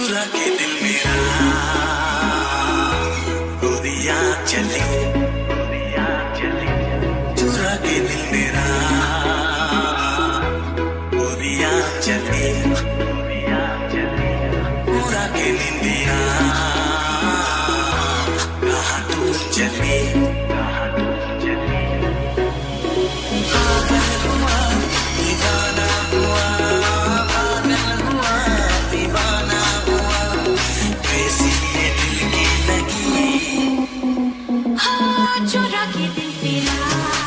चुरा के दिल मेरा। गोदिया चली। गोदिया चली चुरा के दिल मेरा। गोदिया चली। गोदिया चली पूरा के दिल मेरा। कहा तू चली? कहा तू quiero que te inspirar.